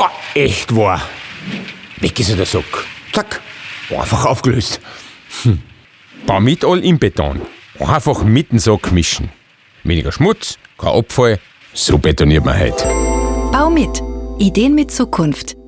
Boah, echt wahr. Weg ist der Sack. Zack. Einfach aufgelöst. Hm. Bau mit all im Beton. Einfach mit dem Sack mischen. Weniger Schmutz, kein Abfall. So betoniert man heute. Bau mit. Ideen mit Zukunft.